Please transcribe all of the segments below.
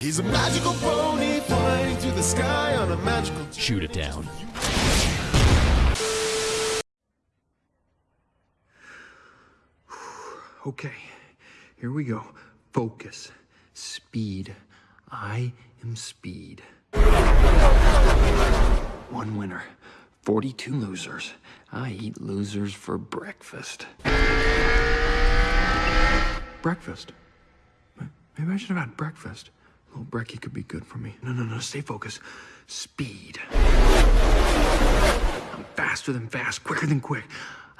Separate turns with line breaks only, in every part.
He's a magical pony flying through the sky on a magical.
Shoot it down.
Okay, here we go. Focus. Speed. I am speed. One winner. 42 losers. I eat losers for breakfast. Breakfast? Maybe I should have had breakfast. A little brekkie could be good for me. No, no, no, stay focused. Speed. I'm faster than fast, quicker than quick.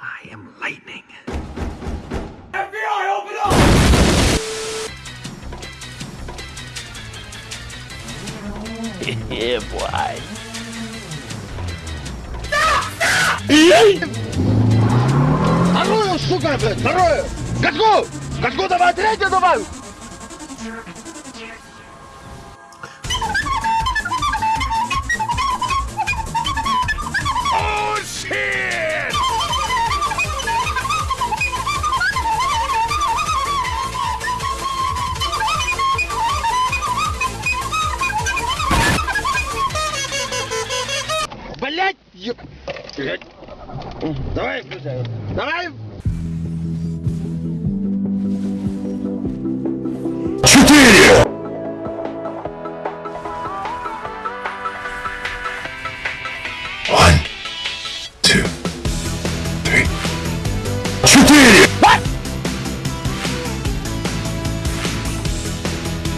I am lightning.
FBI, open up!
yeah, boy.
Вторую, сука, блядь, вторую! Качку! Качку давай, третью давай! Блять! еб- Блядь. Давай, включай. Давай!
One, two, three. Четыре.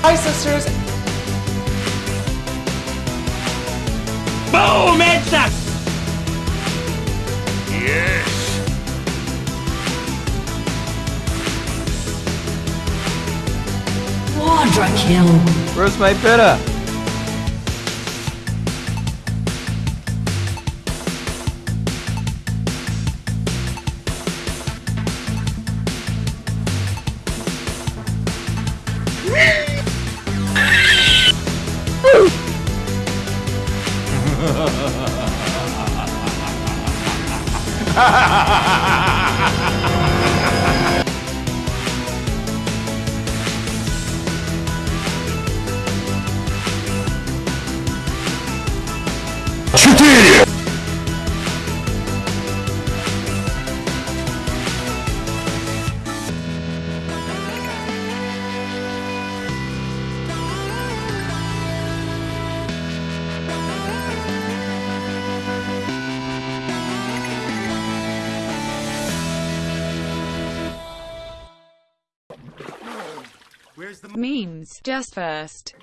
Hi, sisters.
Boom! Headshot!
Yes.
Quadra kill.
Where's my?
Memes, just first.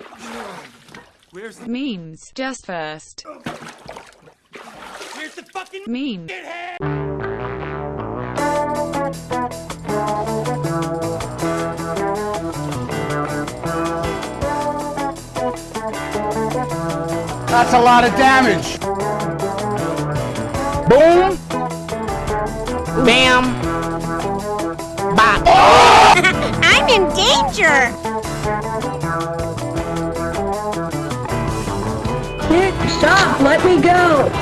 Where's the
Memes, just first.
Where's the fucking
Memes.
That's a lot of damage. Boom!
Bam! Bop!
I'm in danger!
Nick, stop. Let me go.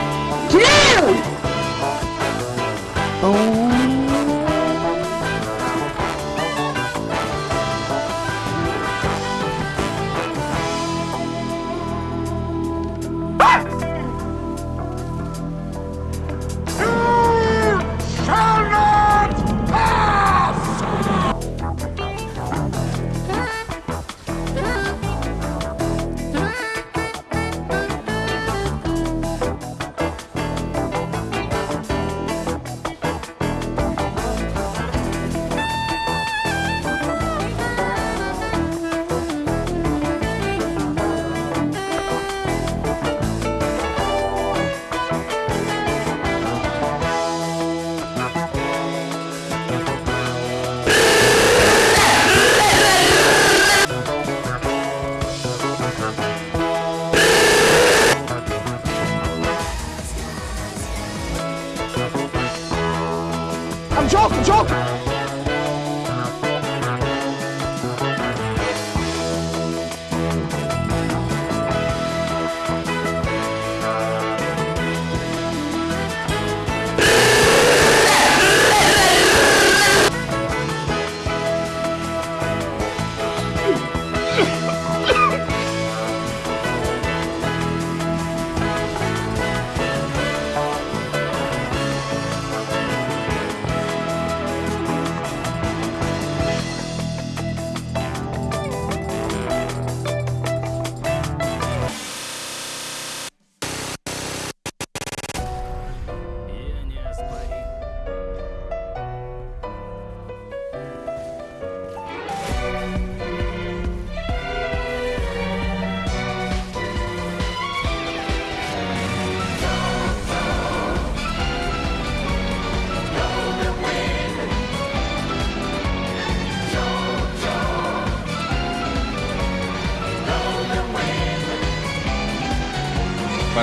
joke, joke!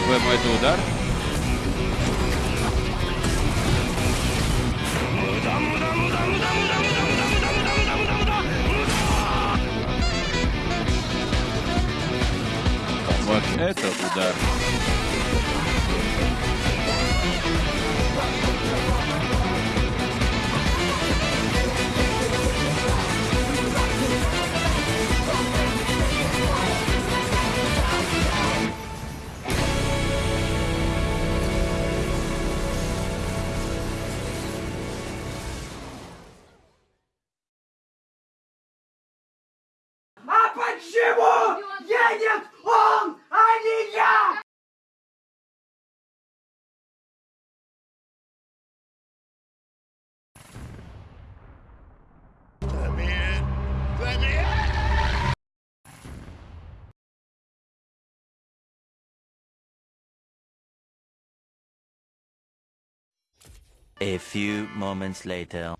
По-твоему, это удар? Вот это удар.
A few moments later.